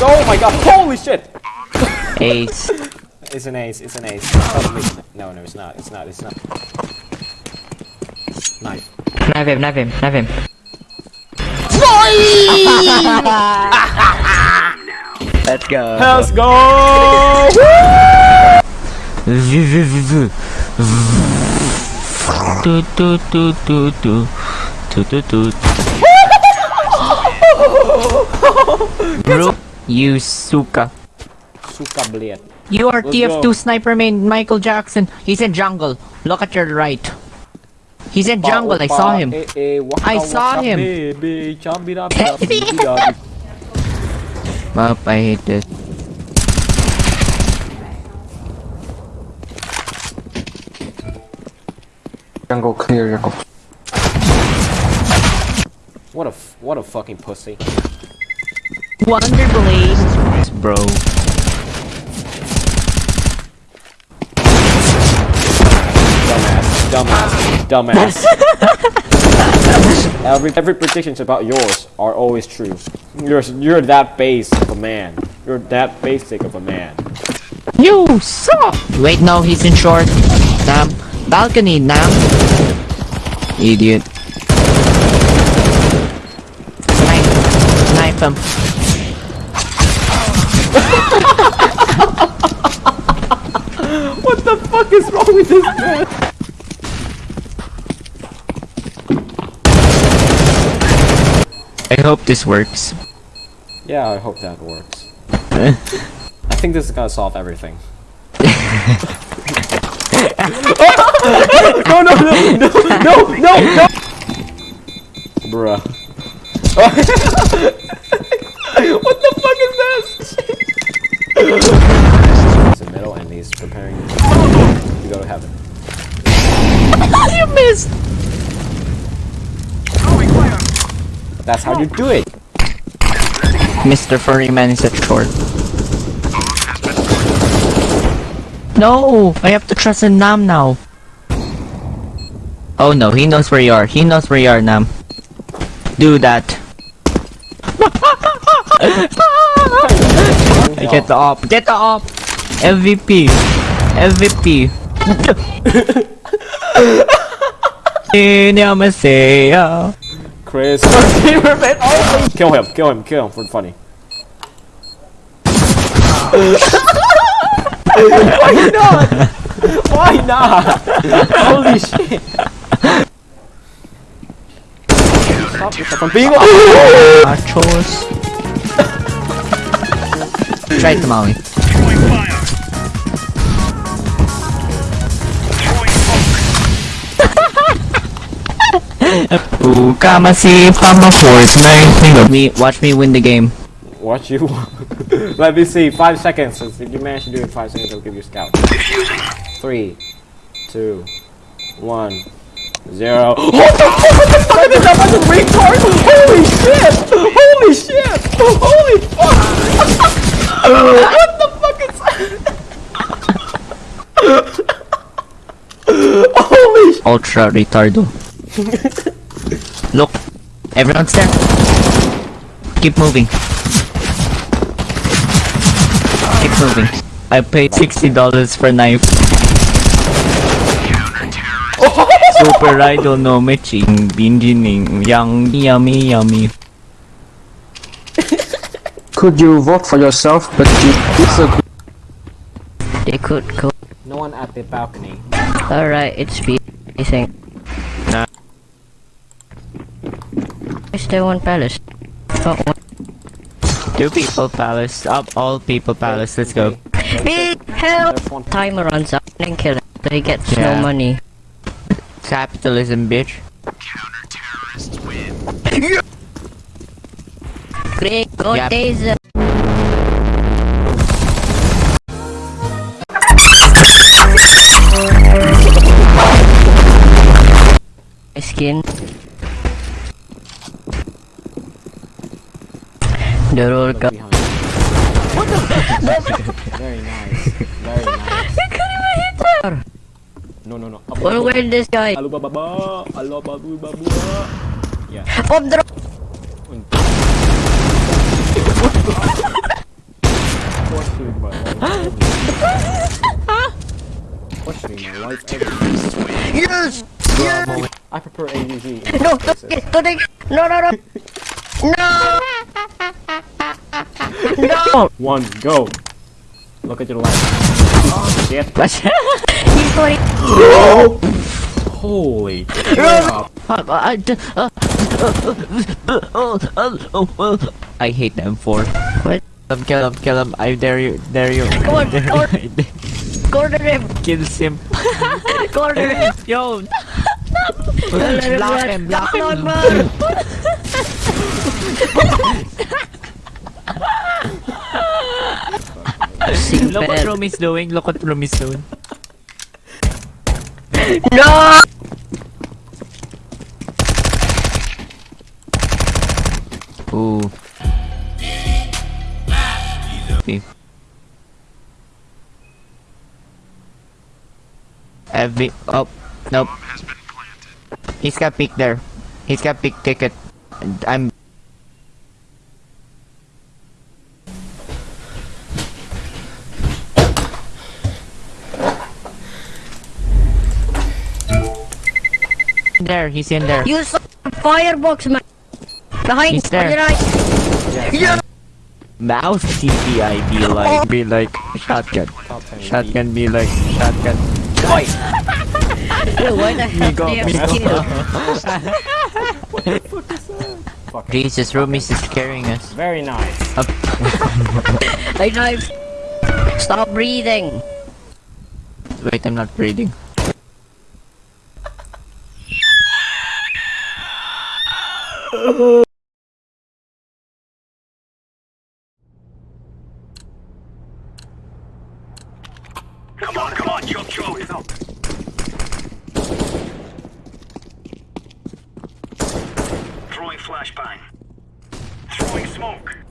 Oh my god, holy shit! Ace. It's an ace, it's an ace. Oh, Probably. No, no, it's not, it's not, it's not. Knife. Knife him, knife him, knife him. Let's go. Let's go! Tu tu tu tu tu. Tu tu tu. Bro, you suka. Suka blade. You are Let's TF2 go. sniper main Michael Jackson. He's in jungle. Look at your right. He's in jungle. I saw him. Eh, eh, waka, I saw him. Map, I hate this. Jungle clear, jungle. What a f- what a fucking pussy. Wonderblade. Bro. Dumbass, dumbass, dumbass. every every predictions about yours are always true. You're you're that base of a man. You're that basic of a man. You suck! Wait, no, he's in short. Nam. Balcony, now. Idiot. Knife. Knife him. What the fuck is wrong with this man? I hope this works. Yeah, I hope that works. I think this is gonna solve everything. no, no, no, no, no, no, no! Bruh. what the fuck is this? He's in the middle and he's preparing to go to heaven. you missed! That's how you do it. Mr. Furryman is at short. No! I have to trust in Nam now. Oh no, he knows where you are. He knows where you are, Nam. Do that. Get the op. Get the op. MVP. MVP. Chris. Kill him, kill him, kill him for funny. Why not? Why not? Holy shit. Stop from being Nachos. Try it, Maui. Ukamasi Pama Fortnite. Me, watch me win the game. Watch you. Let me see. Five seconds. If you manage to do it in five seconds, I'll give you a scout. Three, two, one, zero. What the fuck? What the fuck is that fucking retard? Holy shit! Holy shit! Holy fuck! what the fuck is that? Holy sh- Ultra retardo. Look, everyone's there. Keep moving. Keep moving. I paid sixty dollars for knife. Super Idol no matching, bingining, young, yummy, yummy. Could you vote for yourself, but you disagree? They could go. No one at the balcony. Alright, it's be. I think. Nah. I still want palace. Fuck one. Two people palace, up all people palace, let's go. Big help! Timer runs out and kill him. So he gets Yeah. no money. Capitalism, bitch. Great, go Yep. taser. Skin. The roll cup. Behind. Very nice. Very nice. No, no, no. What where this guy? Alo baba, alo babu babu. Yeah. Pop drop. Why is everything? Yes! I prefer AUG. No, don't get, don't get, no, no, no! No! No! One, go. Look at your left. Oh, shit. He's going, Holy. I, I hate M4. What? Kill him, kill him, kill him. I dare you, dare you. Come on, come on. you, I dare- corner him! Kills him. Corner him! Yo! Block him, block him. man. Look what Room is doing, look what Room is doing. No! FB. Oh, nope. He's got big there. He's got big ticket. And I'm. There, he's in there. Use the firebox, man! Behind, He's there. on your right! Yeah! Mouse TPI be like, be like shotgun. Shotgun be like shotgun. Boy! Yo, why the heck do you have skill? Fuck. Jesus, Roomies is carrying us. Very nice. I knife. Stop breathing. Wait, I'm not breathing. Come on, come on, choke, choke. Throwing flashbang. Throwing smoke.